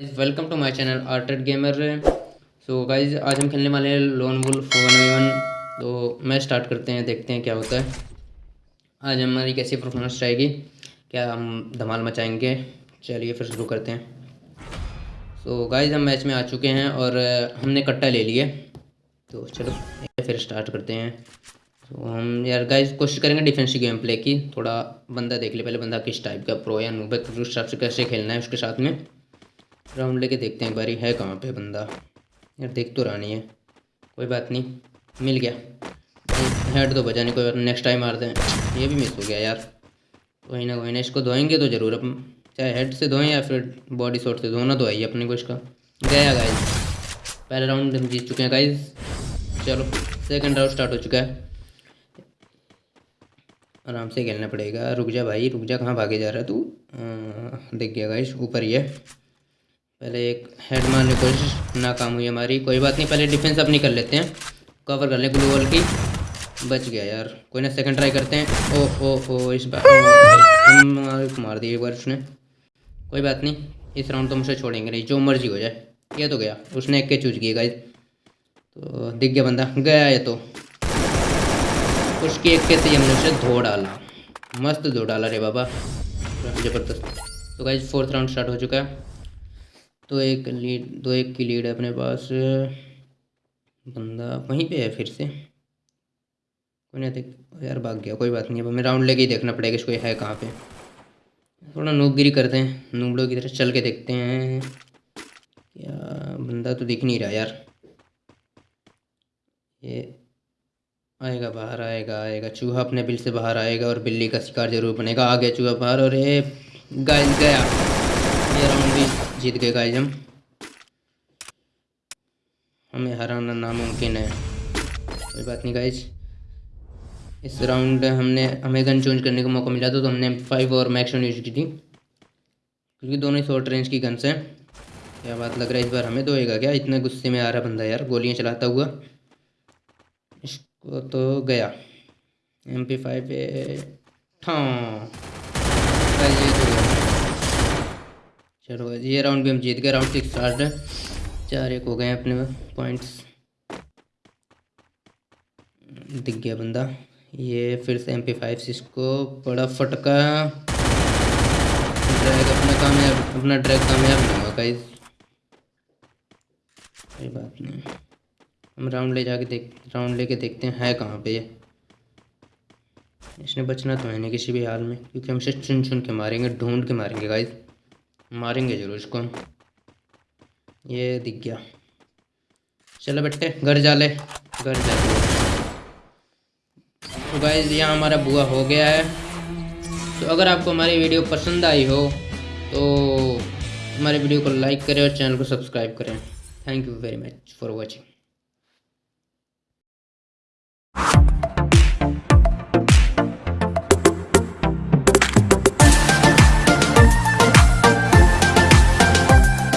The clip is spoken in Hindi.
वेलकम टू माय चैनल आर्टेड गेमर सो गाइज़ आज हम खेलने वाले हैं लोन वुल्फ वन वन तो मैं स्टार्ट करते हैं देखते हैं क्या होता है। आज हमारी कैसी परफॉर्मेंस रहेगी? क्या हम धमाल मचाएँगे? चलिए फिर शुरू करते हैं। सो so, गाइज़ हम मैच में आ चुके हैं और हमने कट्टा ले लिया। तो चलो फिर स्टार्ट करते हैं। तो हम यार गाइज़ कोशिश करेंगे डिफेंसिव गेम प्ले की। थोड़ा बंदा देख ले पहले बंदा किस टाइप का प्रो या नूबे उस हिसाब से कैसे खेलना है उसके साथ में। राउंड लेके देखते हैं एक बारी है कहाँ पे बंदा? यार देख तो रहा नहीं है। कोई बात नहीं, मिल गया। हेड तो बचा नहीं, कोई बात नेक्स्ट टाइम मारते हैं। ये भी मिस हो गया यार। कोई ना कोई ना, इसको धोएँगे तो ज़रूर अपन। चाहे हेड से धोएँ या फिर बॉडी शॉट से धोना तो अपने को इसका। गया गाइज़ पहले राउंड हम जीत चुके हैं गाइज़ चलो सेकंड राउंड स्टार्ट हो चुका है। आराम से खेलना पड़ेगा। रुक जा भाई, रुक जा, कहाँ भागे जा रहा है तू? देख गया गाइज़ ऊपर ही है। पहले एक हेड मारने की कोशिश, नाकाम हुई हमारी। कोई बात नहीं, पहले डिफेंस अपनी कर लेते हैं। कवर कर लें ग्लू वॉल की। बच गया यार। कोई ना सेकंड ट्राई करते हैं। ओ ओ ओ इस बार मार दिए एक बार उसने। कोई बात नहीं, इस राउंड तो मुझे छोड़ेंगे नहीं, जो मर्ज़ी हो जाए। ये तो गया। उसने एक के चूज़ किए गाइज़ तो दिख गया बंदा। गया ये तो। उसकी एक के से हमने उसे धो डाला। मस्त धो डाला रे बाबा। ज़बरदस्त। तो गाइज़ फोर्थ राउंड स्टार्ट हो चुका है। दो एक लीड, दो एक की लीड है अपने पास। बंदा वहीं पे है फिर से। कोई नहीं देख यार भाग गया, कोई बात नहीं, अब हमें राउंड लेके ही देखना पड़ेगा इसको है कहाँ पे। थोड़ा नूबगिरी करते हैं, नूबड़ों की तरह चल के देखते हैं। क्या बंदा तो दिख नहीं रहा यार। ये आएगा बाहर, आएगा आएगा। चूहा अपने बिल से बाहर आएगा और बिल्ली का शिकार ज़रूर बनेगा। आ गया चूहा बाहर और ये गाय गया। जीत गए गाइज़ हम। हमें हराना नामुमकिन है। कोई बात नहीं गाइज़ इस राउंड हमने हमें गन चेंज करने का मौका मिला था तो हमने फाइव और मैक्सन यूज़ की थी। क्योंकि दोनों ही शॉर्ट रेंज की गन्स हैं। क्या बात लग रहा है इस बार हमें? दोएगा क्या? इतने गुस्से में आ रहा बंदा यार, गोलियाँ चलाता हुआ। इसको तो गया। एम पी फाइव तो गया। चलो, ये राउंड भी हम जीत गए राउंड सिक्स स्टार्ट है। चार एक हो गए अपने पॉइंट्स दिख गया बंदा। ये फिर से एम पी फाइव इसको बड़ा फटका। ड्रैग अपना कामयाब, अपना ड्रैग कामयाब नहीं हुआ गाइस कोई बात नहीं। हम राउंड ले जाके देख राउंड लेके देखते हैं, है कहाँ पे ये। इसने बचना तो है नहीं किसी भी हाल में, क्योंकि हम इसे चुन चुन के मारेंगे, ढूंढ के मारेंगे गाइस मारेंगे ज़रूर इसको। हम ये दिख गया। चलो बेटे घर जा ले, घर जा तो गाइज़ यहाँ हमारा बुआ हो गया है। तो अगर आपको हमारी वीडियो पसंद आई हो तो हमारे वीडियो को लाइक करें और चैनल को सब्सक्राइब करें। Thank you very much for watching